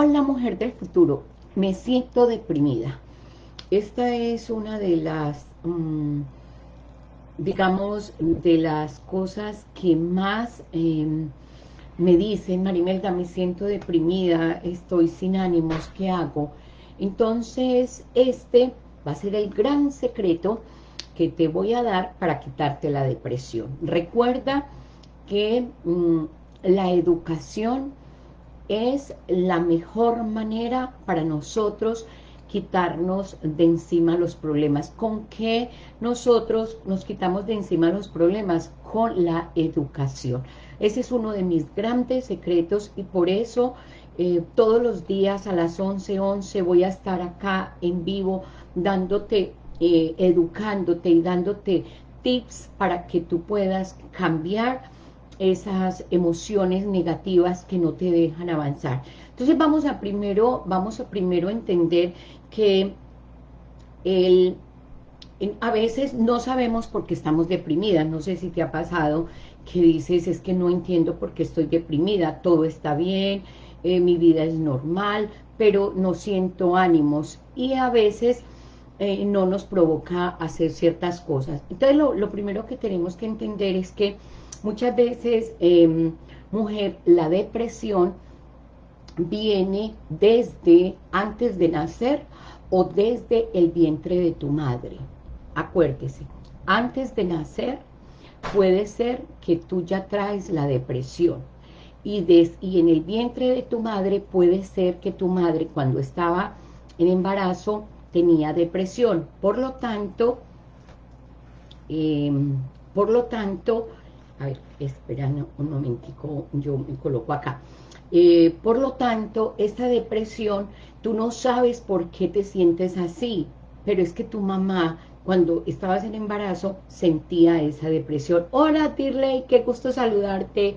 Hola mujer del futuro, me siento deprimida. Esta es una de las, mm, digamos, de las cosas que más em, me dicen, Marimelda, me siento deprimida, estoy sin ánimos, ¿qué hago? Entonces, este va a ser el gran secreto que te voy a dar para quitarte la depresión. Recuerda que mm, la educación es la mejor manera para nosotros quitarnos de encima los problemas. ¿Con qué nosotros nos quitamos de encima los problemas? Con la educación. Ese es uno de mis grandes secretos y por eso eh, todos los días a las 11.11 11 voy a estar acá en vivo dándote, eh, educándote y dándote tips para que tú puedas cambiar esas emociones negativas que no te dejan avanzar. Entonces vamos a primero, vamos a primero entender que el, a veces no sabemos por qué estamos deprimidas. No sé si te ha pasado que dices, es que no entiendo por qué estoy deprimida, todo está bien, eh, mi vida es normal, pero no siento ánimos. Y a veces eh, no nos provoca hacer ciertas cosas. Entonces lo, lo primero que tenemos que entender es que Muchas veces, em, mujer, la depresión viene desde antes de nacer o desde el vientre de tu madre. Acuérdese, antes de nacer puede ser que tú ya traes la depresión. Y, y en el vientre de tu madre puede ser que tu madre cuando estaba en embarazo tenía depresión. Por lo tanto, em, por lo tanto, a ver, espera un momentico, yo me coloco acá. Eh, por lo tanto, esta depresión, tú no sabes por qué te sientes así, pero es que tu mamá, cuando estabas en embarazo, sentía esa depresión. Hola, Tirley, qué gusto saludarte.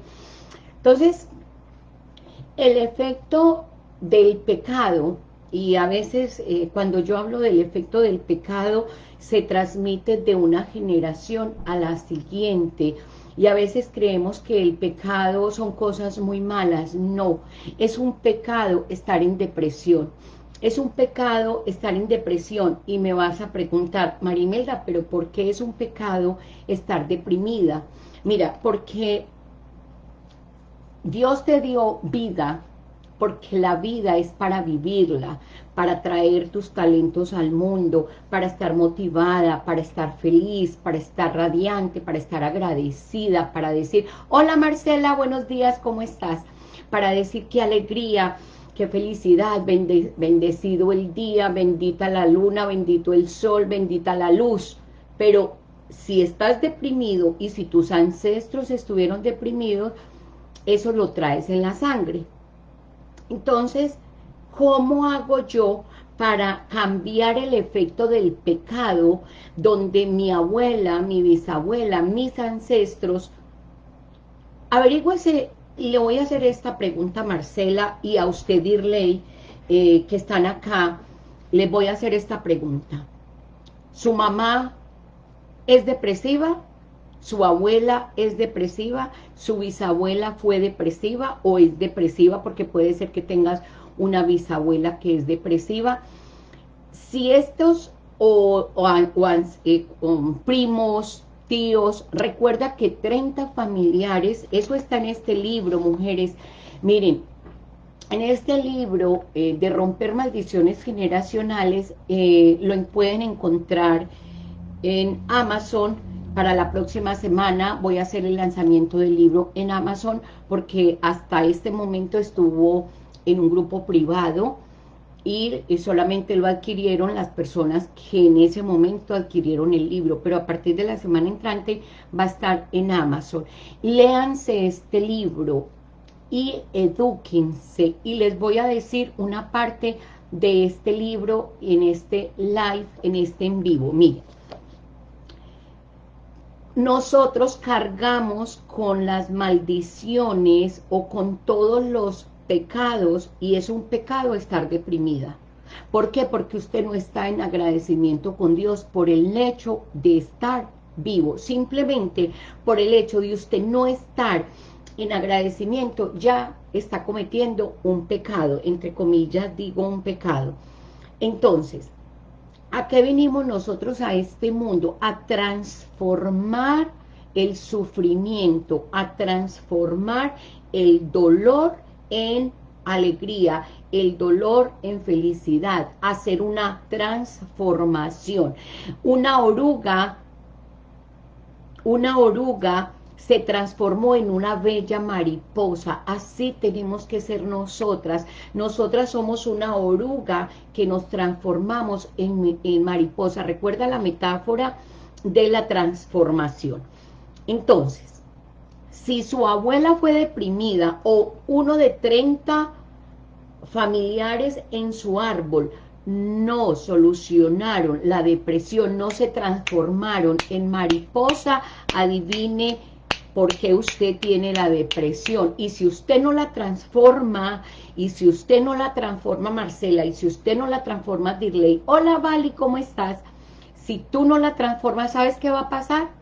Entonces, el efecto del pecado, y a veces eh, cuando yo hablo del efecto del pecado, se transmite de una generación a la siguiente, y a veces creemos que el pecado son cosas muy malas. No, es un pecado estar en depresión. Es un pecado estar en depresión y me vas a preguntar, Marimelda, ¿pero por qué es un pecado estar deprimida? Mira, porque Dios te dio vida, porque la vida es para vivirla, para traer tus talentos al mundo, para estar motivada, para estar feliz, para estar radiante, para estar agradecida, para decir, hola Marcela, buenos días, ¿cómo estás? Para decir qué alegría, qué felicidad, bendecido el día, bendita la luna, bendito el sol, bendita la luz, pero si estás deprimido y si tus ancestros estuvieron deprimidos, eso lo traes en la sangre, entonces, ¿cómo hago yo para cambiar el efecto del pecado donde mi abuela, mi bisabuela, mis ancestros, averígüese, le voy a hacer esta pregunta a Marcela y a usted, Dirley, eh, que están acá, les voy a hacer esta pregunta. ¿Su mamá es depresiva? su abuela es depresiva, su bisabuela fue depresiva o es depresiva porque puede ser que tengas una bisabuela que es depresiva. Si estos o, eh, primos, tíos, recuerda que 30 familiares, eso está en este libro, mujeres, miren, en este libro eh, de romper maldiciones generacionales, eh, lo pueden encontrar en Amazon, para la próxima semana voy a hacer el lanzamiento del libro en Amazon porque hasta este momento estuvo en un grupo privado y solamente lo adquirieron las personas que en ese momento adquirieron el libro, pero a partir de la semana entrante va a estar en Amazon. Léanse este libro y edúquense y les voy a decir una parte de este libro en este live, en este en vivo. Miren, nosotros cargamos con las maldiciones o con todos los pecados y es un pecado estar deprimida. ¿Por qué? Porque usted no está en agradecimiento con Dios por el hecho de estar vivo, simplemente por el hecho de usted no estar en agradecimiento ya está cometiendo un pecado, entre comillas digo un pecado. Entonces, ¿a qué venimos nosotros a este mundo? A transformar el sufrimiento, a transformar el dolor en alegría, el dolor en felicidad, hacer una transformación. Una oruga, una oruga se transformó en una bella mariposa, así tenemos que ser nosotras, nosotras somos una oruga que nos transformamos en, en mariposa, recuerda la metáfora de la transformación. Entonces, si su abuela fue deprimida o uno de 30 familiares en su árbol no solucionaron la depresión, no se transformaron en mariposa, adivine por qué usted tiene la depresión. Y si usted no la transforma, y si usted no la transforma, Marcela, y si usted no la transforma, Dirley, hola Vali, ¿cómo estás? Si tú no la transformas, ¿sabes qué va a pasar?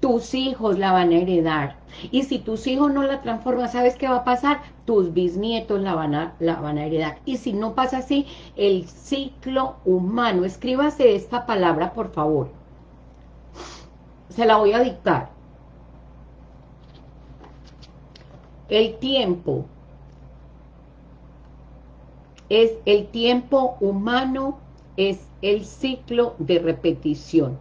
Tus hijos la van a heredar. Y si tus hijos no la transforman, ¿sabes qué va a pasar? Tus bisnietos la van a, la van a heredar. Y si no pasa así, el ciclo humano. Escríbase esta palabra, por favor. Se la voy a dictar. El tiempo es el tiempo humano, es el ciclo de repetición.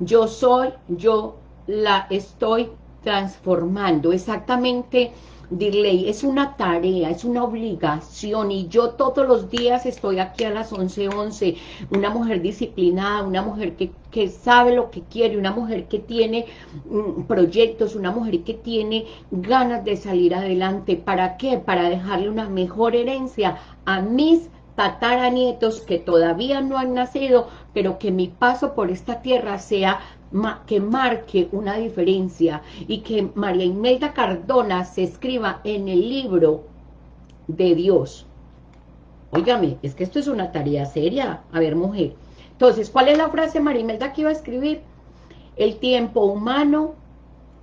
Yo soy, yo la estoy transformando. Exactamente, Dirley, es una tarea, es una obligación y yo todos los días estoy aquí a las 11.11, 11, una mujer disciplinada, una mujer que, que, sabe lo que quiere, una mujer que tiene mm, proyectos, una mujer que tiene ganas de salir adelante. ¿Para qué? Para dejarle una mejor herencia a mis tataranietos que todavía no han nacido, pero que mi paso por esta tierra sea que marque una diferencia y que María Imelda Cardona se escriba en el libro de Dios. Óigame, es que esto es una tarea seria. A ver, mujer. Entonces, ¿cuál es la frase María Imelda que iba a escribir? El tiempo humano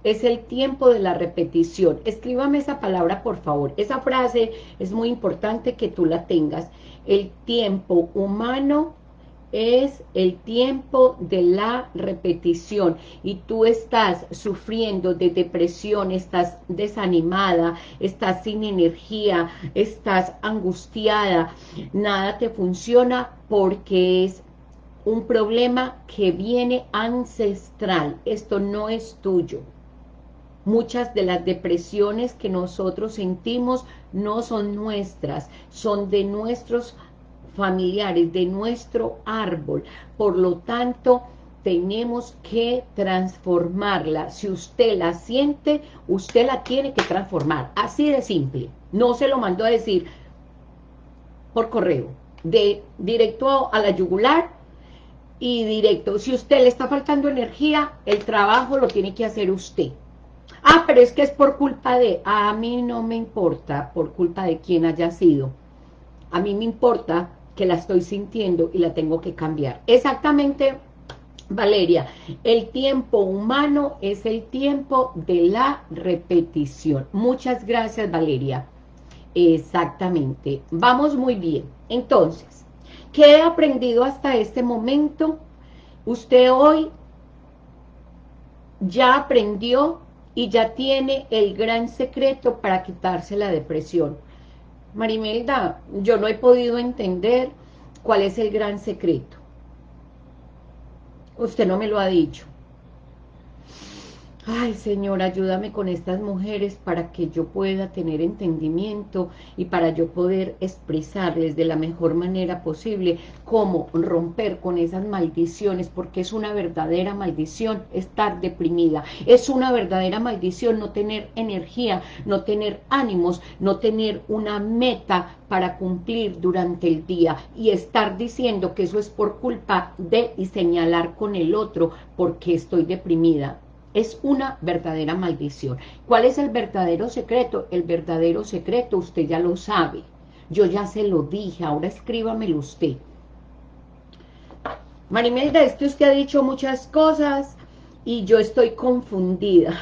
es el tiempo de la repetición. Escríbame esa palabra, por favor. Esa frase es muy importante que tú la tengas. El tiempo humano es el tiempo de la repetición. Y tú estás sufriendo de depresión, estás desanimada, estás sin energía, estás angustiada, nada te funciona porque es un problema que viene ancestral, esto no es tuyo. Muchas de las depresiones que nosotros sentimos no son nuestras, son de nuestros familiares de nuestro árbol. Por lo tanto, tenemos que transformarla. Si usted la siente, usted la tiene que transformar. Así de simple. No se lo mandó a decir por correo. De directo a la yugular y directo. Si usted le está faltando energía, el trabajo lo tiene que hacer usted. Ah, pero es que es por culpa de... A mí no me importa por culpa de quién haya sido. A mí me importa que la estoy sintiendo y la tengo que cambiar. Exactamente, Valeria, el tiempo humano es el tiempo de la repetición. Muchas gracias, Valeria. Exactamente. Vamos muy bien. Entonces, ¿qué he aprendido hasta este momento? Usted hoy ya aprendió y ya tiene el gran secreto para quitarse la depresión. Marimelda, yo no he podido entender cuál es el gran secreto. Usted no me lo ha dicho. Ay, Señor, ayúdame con estas mujeres para que yo pueda tener entendimiento y para yo poder expresarles de la mejor manera posible cómo romper con esas maldiciones, porque es una verdadera maldición estar deprimida. Es una verdadera maldición no tener energía, no tener ánimos, no tener una meta para cumplir durante el día y estar diciendo que eso es por culpa de y señalar con el otro porque estoy deprimida es una verdadera maldición. ¿Cuál es el verdadero secreto? El verdadero secreto usted ya lo sabe. Yo ya se lo dije, ahora escríbamelo usted. Marimelda, es que usted ha dicho muchas cosas y yo estoy confundida.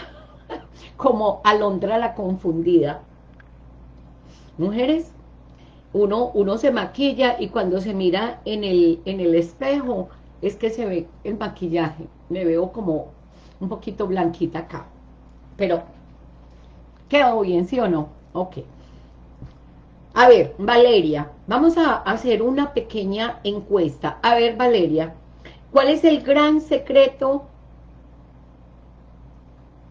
como Alondra la confundida. Mujeres, uno, uno se maquilla y cuando se mira en el, en el espejo es que se ve el maquillaje. Me veo como un poquito blanquita acá. Pero, ¿quedó bien, sí o no? Ok. A ver, Valeria, vamos a hacer una pequeña encuesta. A ver, Valeria, ¿cuál es el gran secreto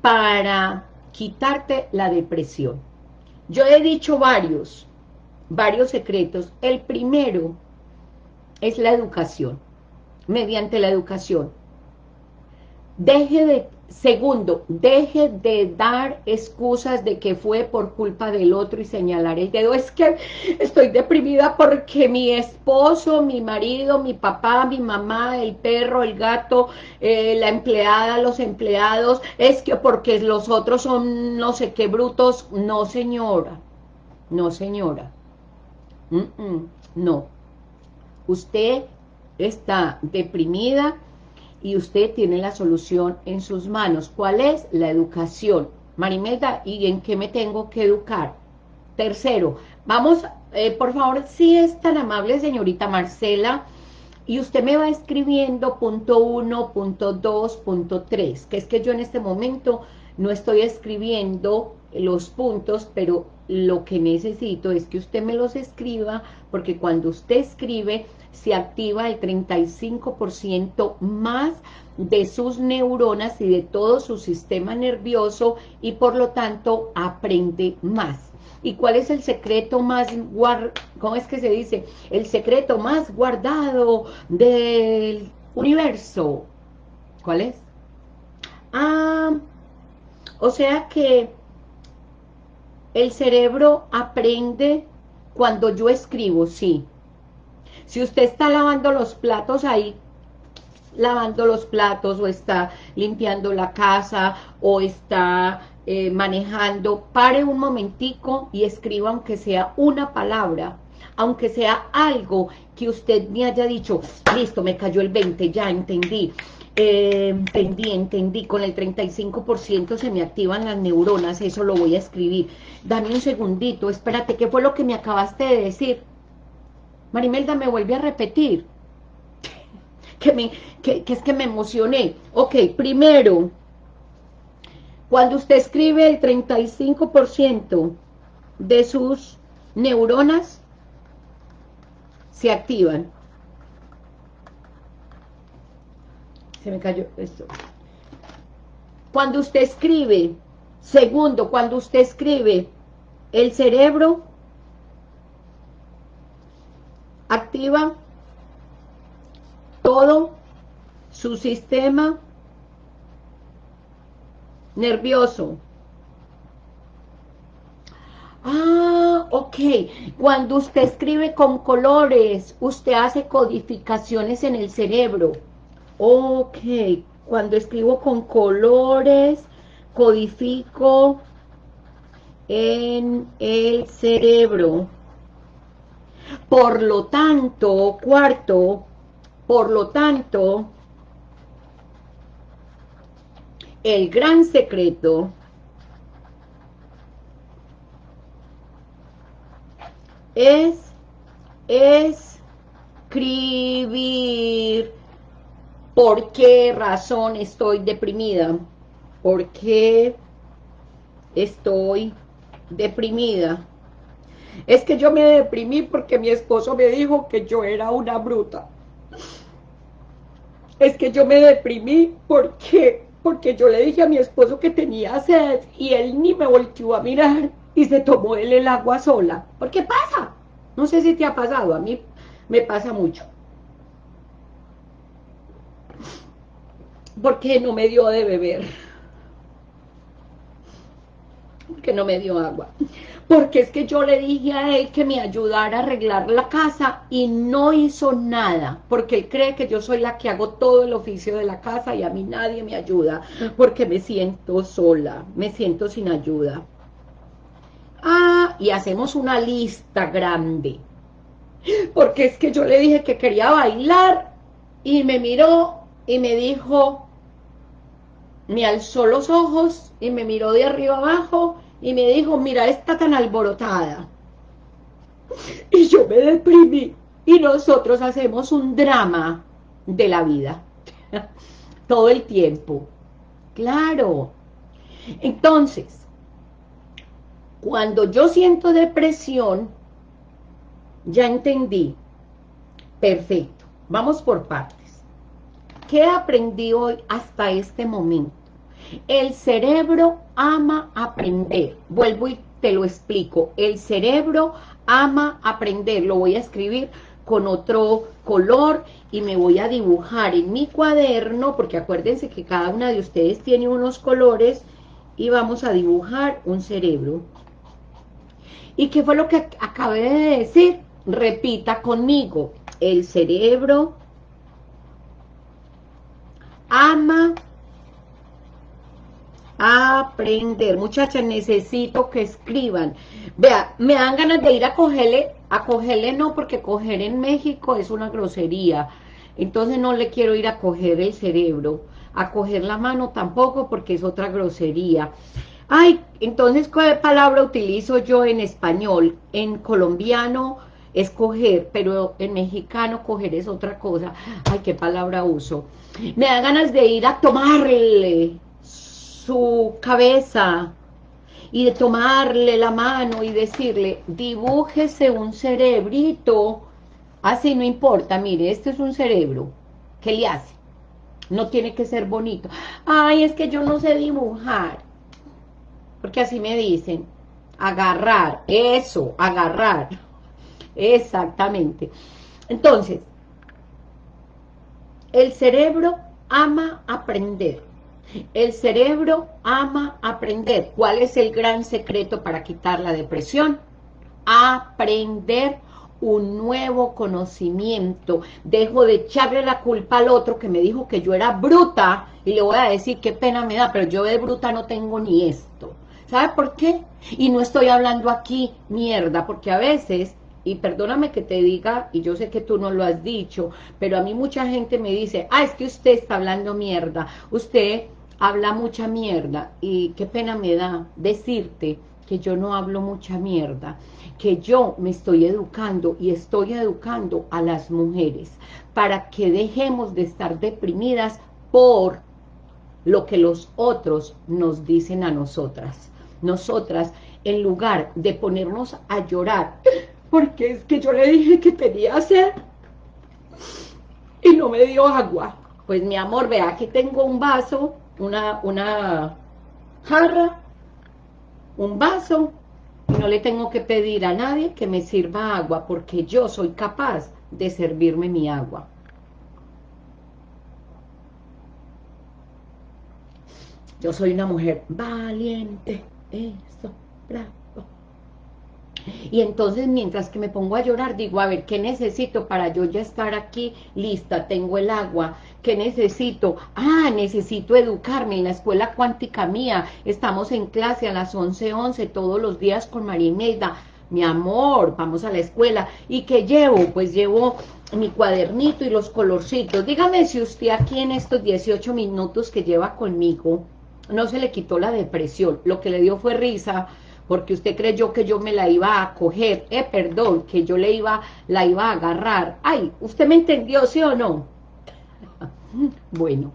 para quitarte la depresión? Yo he dicho varios, varios secretos. El primero es la educación, mediante la educación. Deje de Segundo, deje de dar excusas de que fue por culpa del otro y señalar el dedo. Es que estoy deprimida porque mi esposo, mi marido, mi papá, mi mamá, el perro, el gato, eh, la empleada, los empleados, es que porque los otros son no sé qué brutos. No, señora. No, señora. no. Usted está deprimida y usted tiene la solución en sus manos. ¿Cuál es? La educación. Marimelda, ¿y en qué me tengo que educar? Tercero, vamos, eh, por favor, si es tan amable, señorita Marcela, y usted me va escribiendo punto uno, punto dos, punto tres, que es que yo en este momento no estoy escribiendo los puntos, pero lo que necesito es que usted me los escriba, porque cuando usted escribe, se activa el 35% más de sus neuronas y de todo su sistema nervioso y por lo tanto aprende más. ¿Y cuál es el secreto más guardado, cómo es que se dice? El secreto más guardado del universo. ¿Cuál es? Ah, o sea que el cerebro aprende cuando yo escribo, sí. Si usted está lavando los platos ahí, lavando los platos o está limpiando la casa o está eh, manejando, pare un momentico y escriba aunque sea una palabra, aunque sea algo que usted me haya dicho, listo, me cayó el 20, ya entendí, eh, entendí, entendí, con el 35% se me activan las neuronas, eso lo voy a escribir. Dame un segundito, espérate, ¿qué fue lo que me acabaste de decir? Marimelda, me vuelve a repetir. Que, me, que, es que me emocioné. Ok, primero, cuando usted escribe el 35% de sus neuronas se activan. Se me cayó esto. Cuando usted escribe, segundo, cuando usted escribe, el cerebro activa todo su sistema nervioso. Ah, ok. Cuando usted escribe con colores, usted hace codificaciones en el cerebro. Ok. Cuando escribo con colores, codifico en el cerebro. Por lo tanto, cuarto, por lo tanto, el gran secreto es escribir por qué razón estoy deprimida, por qué estoy deprimida. Es que yo me deprimí porque mi esposo me dijo que yo era una bruta. Es que yo me deprimí porque porque yo le dije a mi esposo que tenía sed y él ni me volteó a mirar y se tomó él el agua sola. ¿Por qué pasa? No sé si te ha pasado, a mí me pasa mucho. Porque no me dio de beber. Porque no me dio agua porque es que yo le dije a él que me ayudara a arreglar la casa y no hizo nada, porque él cree que yo soy la que hago todo el oficio de la casa y a mí nadie me ayuda, porque me siento sola, me siento sin ayuda. Ah, y hacemos una lista grande, porque es que yo le dije que quería bailar y me miró y me dijo, me alzó los ojos y me miró de arriba abajo y me dijo, mira, está tan alborotada. Y yo me deprimí. Y nosotros hacemos un drama de la vida. Todo el tiempo. Claro. Entonces, cuando yo siento depresión, ya entendí. Perfecto. Vamos por partes. ¿Qué aprendí hoy hasta este momento? El cerebro ama aprender. Vuelvo y te lo explico. El cerebro ama aprender. Lo voy a escribir con otro color y me voy a dibujar en mi cuaderno, porque acuérdense que cada una de ustedes tiene unos colores y vamos a dibujar un cerebro. ¿Y qué fue lo que acabé de decir? Repita conmigo. El cerebro ama aprender. Muchachas, necesito que escriban. Vea, me dan ganas de ir a cogerle, a cogerle no, porque coger en México es una grosería. Entonces no le quiero ir a coger el cerebro. A coger la mano tampoco, porque es otra grosería. Ay, entonces, ¿qué palabra utilizo yo en español? En colombiano escoger, pero en mexicano coger es otra cosa. Ay, ¿qué palabra uso? Me da ganas de ir a tomarle su cabeza y de tomarle la mano y decirle, dibújese un cerebrito, así no importa, mire, este es un cerebro, ¿qué le hace? No tiene que ser bonito. Ay, es que yo no sé dibujar, porque así me dicen, agarrar, eso, agarrar, exactamente. Entonces, el cerebro ama aprender. El cerebro ama aprender. ¿Cuál es el gran secreto para quitar la depresión? Aprender un nuevo conocimiento. Dejo de echarle la culpa al otro que me dijo que yo era bruta y le voy a decir qué pena me da, pero yo de bruta no tengo ni esto. ¿Sabe por qué? Y no estoy hablando aquí mierda, porque a veces y perdóname que te diga, y yo sé que tú no lo has dicho, pero a mí mucha gente me dice, ah, es que usted está hablando mierda, usted habla mucha mierda, y qué pena me da decirte que yo no hablo mucha mierda, que yo me estoy educando y estoy educando a las mujeres para que dejemos de estar deprimidas por lo que los otros nos dicen a nosotras. Nosotras, en lugar de ponernos a llorar, porque es que yo le dije que tenía sed y no me dio agua. Pues mi amor, vea, aquí tengo un vaso, una, una jarra, un vaso, y no le tengo que pedir a nadie que me sirva agua, porque yo soy capaz de servirme mi agua. Yo soy una mujer valiente, eso, bravo. Y entonces mientras que me pongo a llorar, digo, a ver, ¿qué necesito para yo ya estar aquí lista? Tengo el agua, ¿qué necesito? Ah, necesito educarme. En la escuela cuántica mía, estamos en clase a las 11.11 11, todos los días con María Imelda, mi amor, vamos a la escuela, ¿y qué llevo? Pues llevo mi cuadernito y los colorcitos, dígame si usted aquí en estos 18 minutos que lleva conmigo, no se le quitó la depresión, lo que le dio fue risa, porque usted creyó que yo me la iba a coger, eh, perdón, que yo le iba, la iba a agarrar. Ay, ¿usted me entendió, sí o no? bueno,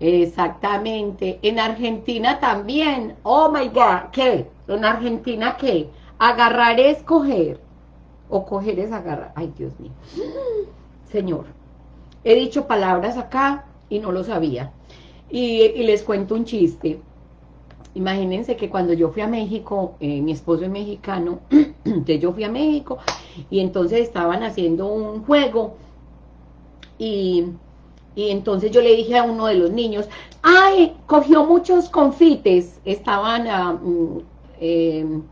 exactamente. En Argentina también, oh my God, ¿qué? En Argentina, ¿qué? Agarrar es coger, o coger es agarrar. Ay, Dios mío. Señor, he dicho palabras acá y no lo sabía. Y, y les cuento un chiste imagínense que cuando yo fui a México, eh, mi esposo es mexicano, entonces yo fui a México y entonces estaban haciendo un juego y, entonces yo le dije a uno de los niños, ¡ay! Cogió muchos confites, estaban ah, mm, em,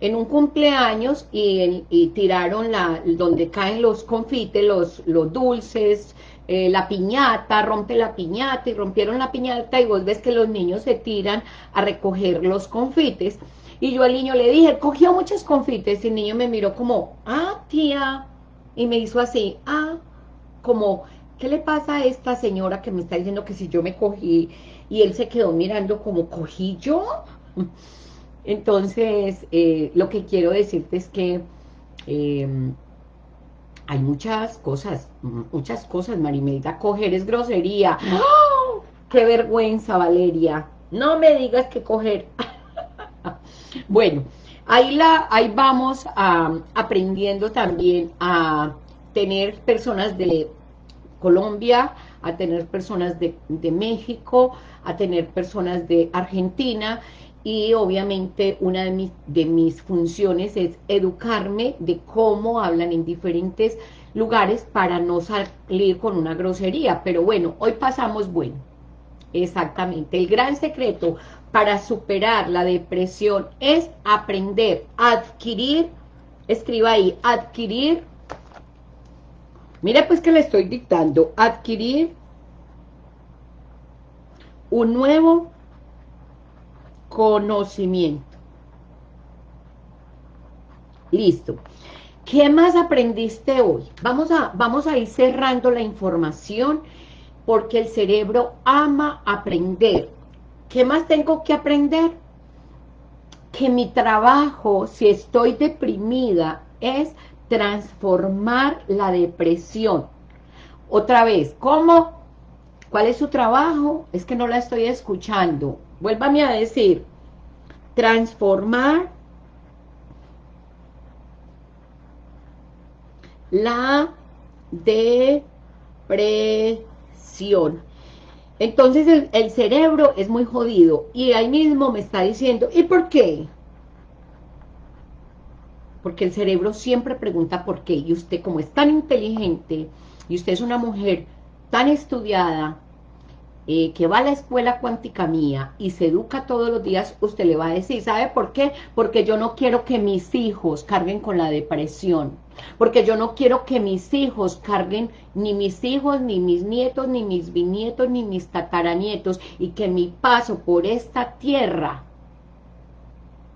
en un cumpleaños y, y, tiraron la donde caen los confites, los, los dulces, eh, la piñata, rompe la piñata y rompieron la piñata y vos ves que los niños se tiran a recoger los confites. Y yo al niño le dije, cogió muchos confites y el niño me miró como, ah, tía, y me hizo así, ah, como, ¿qué le pasa a esta señora que me está diciendo que si yo me cogí? Y él se quedó mirando como, ¿cogí yo? Entonces, eh, lo que quiero decirte es que em, hay muchas cosas, muchas cosas, Marimelda, coger es grosería. ¡Oh! ¡Qué vergüenza, Valeria! No me digas que coger. bueno, ahí, la, ahí vamos aprendiendo también a tener personas de Colombia, a tener personas de, México, a tener personas de Argentina y obviamente una de mis, de mis funciones es educarme de cómo hablan en diferentes lugares para no salir con una grosería, pero bueno, hoy pasamos bueno, exactamente, el gran secreto para superar la depresión es aprender, adquirir, escriba ahí, adquirir. Mire pues que le estoy dictando, adquirir un nuevo conocimiento. Listo. ¿Qué más aprendiste hoy? Vamos a, vamos a ir cerrando la información porque el cerebro ama aprender. ¿Qué más tengo que aprender? Que mi trabajo, si estoy deprimida, es transformar la depresión. Otra vez, ¿cómo? ¿Cuál es su trabajo? Es que no la estoy escuchando. Vuélvame a decir, transformar la depresión. Entonces el, el, cerebro es muy jodido y ahí mismo me está diciendo, ¿y por qué? porque el cerebro siempre pregunta por qué, y usted como es tan inteligente, y usted es una mujer tan estudiada, eh, que va a la escuela cuántica mía y se educa todos los días, usted le va a decir, ¿sabe por qué? Porque yo no quiero que mis hijos carguen con la depresión, porque yo no quiero que mis hijos carguen, ni mis hijos, ni mis nietos, ni mis bisnietos, ni mis tataranietos, y que mi paso por esta tierra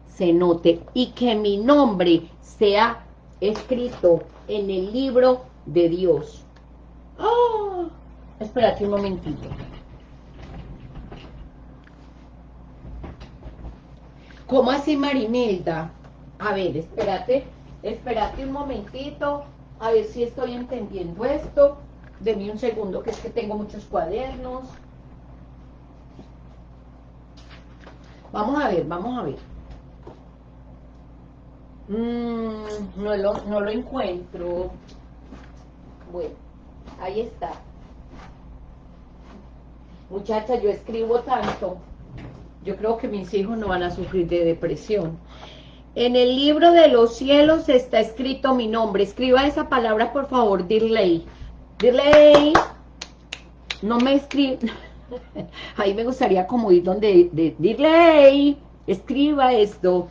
se note, y que mi nombre sea escrito en el libro de Dios. ¡Oh! Espérate un momentito. ¿Cómo así, Marimelda? A ver, espérate, espérate un momentito, a ver si estoy entendiendo esto. Deme un segundo, que es que tengo muchos cuadernos. Vamos a ver, vamos a ver. Mm, no, lo, no lo encuentro. Bueno, ahí está. Muchacha, yo escribo tanto. Yo creo que mis hijos no van a sufrir de depresión. En el libro de los cielos está escrito mi nombre. Escriba esa palabra, por favor, Dirley. Dirley. No me escribe. Ahí me gustaría como ir donde... De, Dirley. Escriba esto.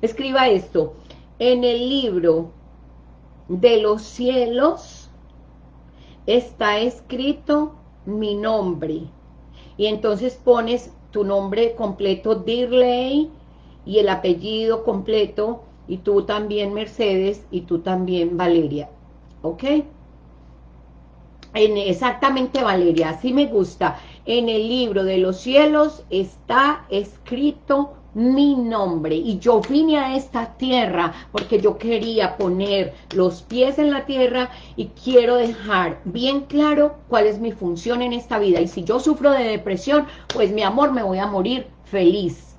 Escriba esto en el libro de los cielos está escrito mi nombre. Y entonces pones tu nombre completo, Dirley, y el apellido completo, y tú también Mercedes, y tú también Valeria. ¿Ok? En, exactamente Valeria, así me gusta. En el libro de los cielos está escrito mi nombre y yo vine a esta tierra porque yo quería poner los pies en la tierra y quiero dejar bien claro cuál es mi función en esta vida y si yo sufro de depresión, pues mi amor me voy a morir feliz.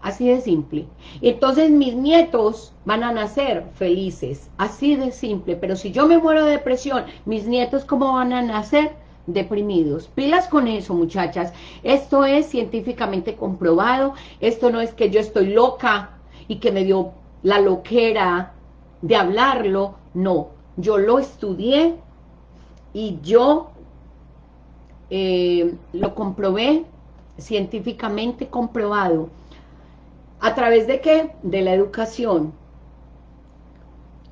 Así de simple. Entonces mis nietos van a nacer felices, así de simple. Pero si yo me muero de depresión, mis nietos ¿cómo van a nacer? Deprimidos. Pilas con eso, muchachas. Esto es científicamente comprobado. Esto no es que yo estoy loca y que me dio la loquera de hablarlo. No, yo lo estudié y yo eh, lo comprobé científicamente comprobado. ¿A través de qué? De la educación.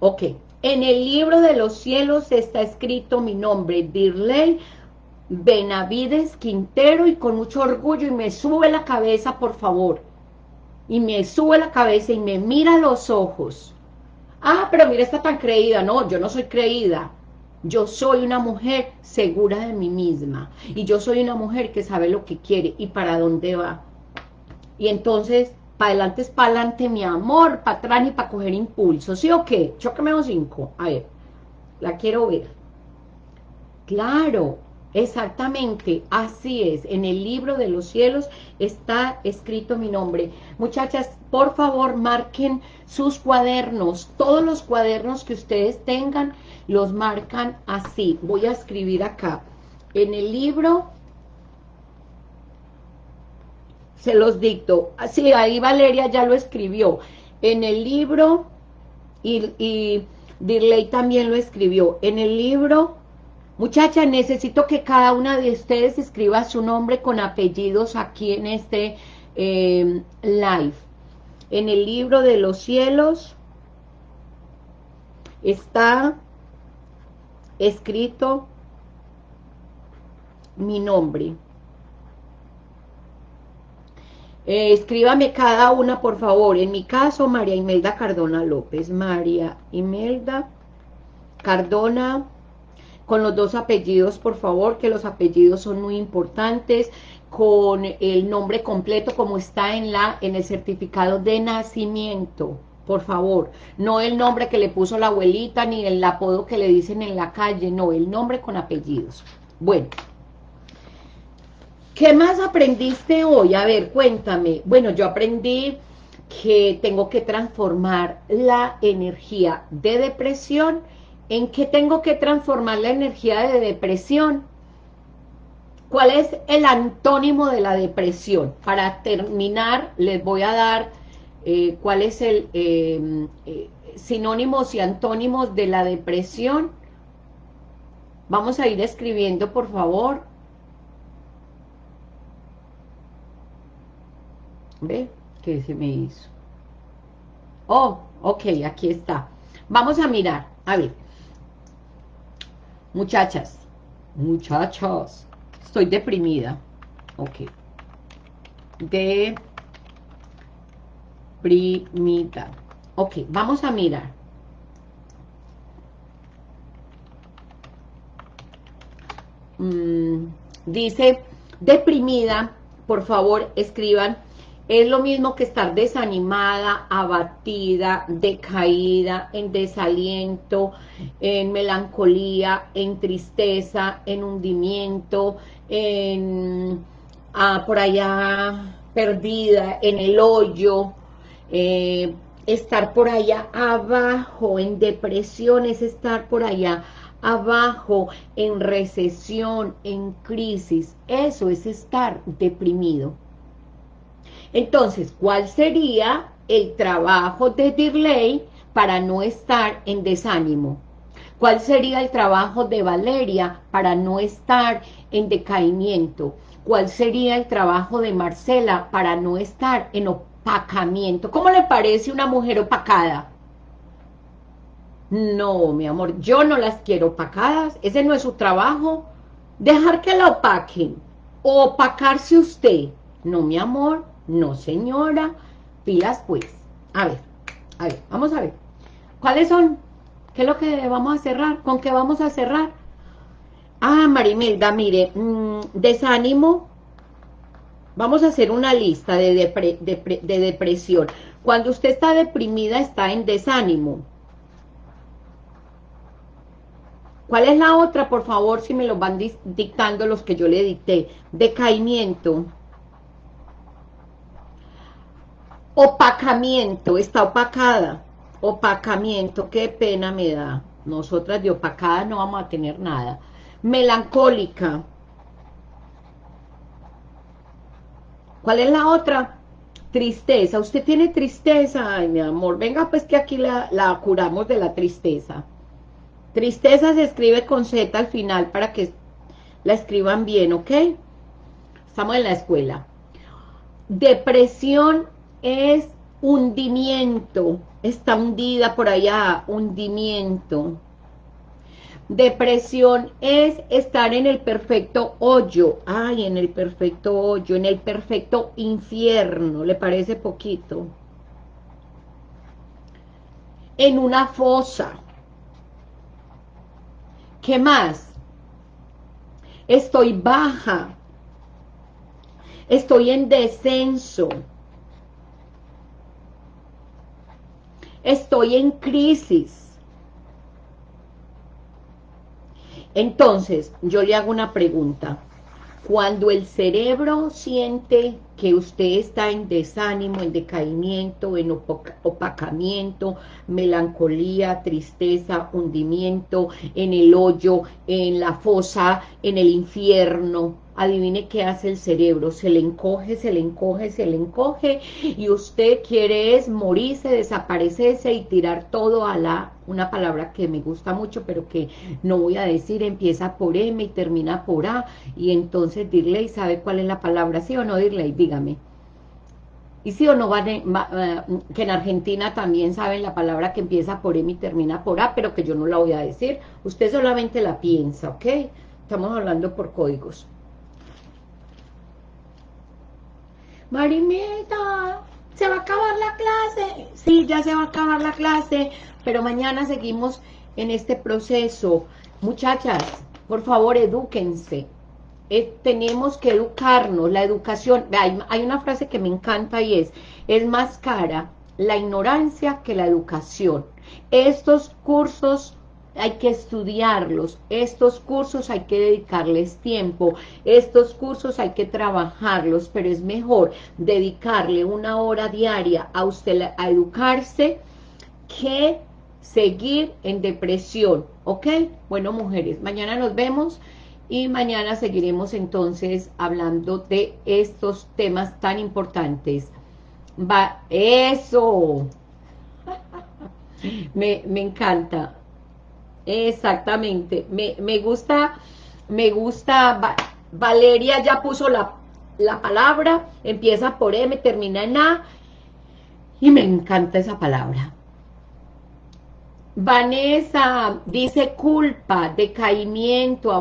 Ok. En el libro de los cielos está escrito mi nombre, Dirley Benavides Quintero y con mucho orgullo y me sube la cabeza, por favor. Y me sube la cabeza y me mira los ojos. Ah, pero mira, está tan creída. No, yo no soy creída. Yo soy una mujer segura de mí misma. Y yo soy una mujer que sabe lo que quiere y para dónde va. Y entonces, para adelante es para adelante, mi amor, para atrás y para coger impulso. ¿Sí o qué? Chóqueme los cinco. A ver, la quiero ver. Claro, Exactamente, así es. En el libro de los cielos está escrito mi nombre. Muchachas, por favor, marquen sus cuadernos. Todos los cuadernos que ustedes tengan, los marcan así. Voy a escribir acá. En el libro, se los dicto. Sí, ahí Valeria ya lo escribió. En el libro, y, y Dirley también lo escribió. En el libro Muchacha, necesito que cada una de ustedes escriba su nombre con apellidos aquí en este eh, live. En el libro de los cielos está escrito mi nombre. Eh, escríbame cada una, por favor. En mi caso, María Imelda Cardona López. María Imelda Cardona con los dos apellidos, por favor, que los apellidos son muy importantes, con el nombre completo como está en, la, en el certificado de nacimiento, por favor, no el nombre que le puso la abuelita, ni el apodo que le dicen en la calle, no, el nombre con apellidos. Bueno, ¿qué más aprendiste hoy? A ver, cuéntame. Bueno, yo aprendí que tengo que transformar la energía de depresión ¿En qué tengo que transformar la energía de depresión? ¿Cuál es el antónimo de la depresión? Para terminar, les voy a dar eh, cuál es em, eh, sinónimos y antónimos de la depresión. Vamos a ir escribiendo, por favor. ¿Ve? ¿Qué se me hizo? Oh, ok, aquí está. Vamos a mirar. A ver, Muchachas, muchachos, estoy deprimida. Ok. Deprimida. Ok, vamos a mirar. Mm, dice, deprimida, por favor, escriban es lo mismo que estar desanimada, abatida, decaída, en desaliento, en melancolía, en tristeza, en hundimiento, en ah, por allá perdida, en el hoyo, eh, estar por allá abajo, en depresión, es estar por allá abajo, en recesión, en crisis, eso es estar deprimido. Entonces, ¿cuál sería el trabajo de Dirley para no estar en desánimo? ¿Cuál sería el trabajo de Valeria para no estar en decaimiento? ¿Cuál sería el trabajo de Marcela para no estar en opacamiento? ¿Cómo le parece una mujer opacada? No, mi amor, yo no las quiero opacadas, ese no es su trabajo. Dejar que la opaquen, opacarse usted. No, mi amor, no, señora. Pilas, pues. A ver, a ver, vamos a ver. ¿Cuáles son? ¿Qué es lo que vamos a cerrar? ¿Con qué vamos a cerrar? Ah, Marimelda, mire, mm, desánimo. Vamos a hacer una lista de, de depresión. Cuando usted está deprimida, está en desánimo. ¿Cuál es la otra, por favor, si me lo van dictando los que yo le dicté? Decaimiento. Opacamiento, está opacada. Opacamiento, qué pena me da. Nosotras de opacada no vamos a tener nada. Melancólica. ¿Cuál es la otra? Tristeza. ¿Usted tiene tristeza? Mi amor, venga pues que aquí la, la curamos de la tristeza. Tristeza se escribe con Z al final para que la escriban bien, ¿ok? Estamos en la escuela. Depresión es hundimiento, está hundida por allá, hundimiento. Depresión es estar en el perfecto hoyo, ay, en el perfecto hoyo, en el perfecto infierno, ¿le parece poquito? En una fosa. ¿Qué más? Estoy baja. Estoy en descenso. Estoy en crisis. Entonces, yo le hago una pregunta. Cuando el cerebro siente que usted está en desánimo, en decaimiento, en opacamiento, melancolía, tristeza, hundimiento, en el hoyo, en la fosa, en el infierno, adivine qué hace el cerebro, se le encoge, se le encoge, se le encoge, y usted quiere es morirse, desaparecerse y tirar todo a la, una palabra que me gusta mucho, pero que no voy a decir, empieza por M y termina por A, y entonces y ¿sabe cuál es la palabra? ¿Sí o no, Dirley? Dígame. Y sí o no, van, eh, que en Argentina también saben la palabra que empieza por M y termina por A, pero que yo no la voy a decir. Usted solamente la piensa, ¿ok? Estamos hablando por códigos. Marimita, ¿se va a acabar la clase? Sí, ya se va a acabar la clase, pero mañana seguimos en este proceso. Muchachas, por favor, edúquense. Eh, tenemos que educarnos, la educación, hay, hay una frase que me encanta y es, es más cara la ignorancia que la educación. Estos cursos hay que estudiarlos, estos cursos hay que dedicarles tiempo, estos cursos hay que trabajarlos, pero es mejor dedicarle una hora diaria a usted a educarse que seguir en depresión, ¿ok? Bueno, mujeres, mañana nos vemos y mañana seguiremos entonces hablando de estos temas tan importantes. Va, eso, me, me encanta, Exactamente, me, me gusta, me gusta, Valeria ya puso la, la palabra, empieza por M, termina en A, y me encanta esa palabra. Vanessa dice culpa, decaimiento,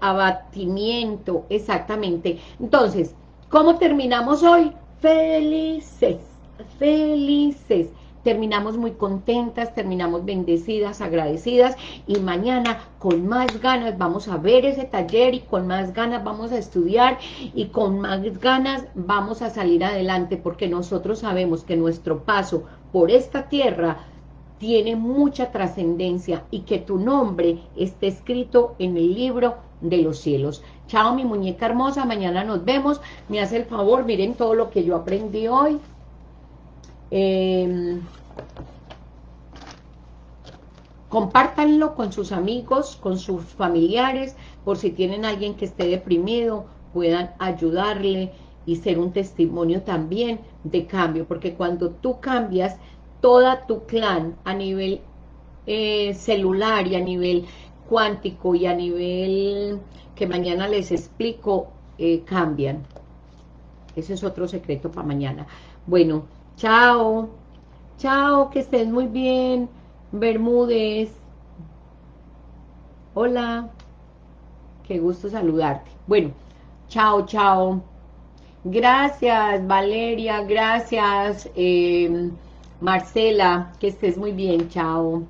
abatimiento, exactamente. Entonces, ¿cómo terminamos hoy? Felices, felices terminamos muy contentas, terminamos bendecidas, agradecidas y mañana con más ganas vamos a ver ese taller y con más ganas vamos a estudiar y con más ganas vamos a salir adelante porque nosotros sabemos que nuestro paso por esta tierra tiene mucha trascendencia y que tu nombre esté escrito en el libro de los cielos. Chao mi muñeca hermosa, mañana nos vemos. Me hace el favor, miren todo lo que yo aprendí hoy. Eh, compártanlo con sus amigos, con sus familiares, por si tienen alguien que esté deprimido, puedan ayudarle y ser un testimonio también de cambio, porque cuando tú cambias, toda tu clan a nivel eh, celular y a nivel cuántico y a nivel que mañana les explico, eh, cambian. Ese es otro secreto para mañana. Bueno, Chao. Chao, que estés muy bien. Bermúdez. Hola. Qué gusto saludarte. Bueno, chao, chao. Gracias, Valeria. Gracias, eh, Marcela. Que estés muy bien. Chao.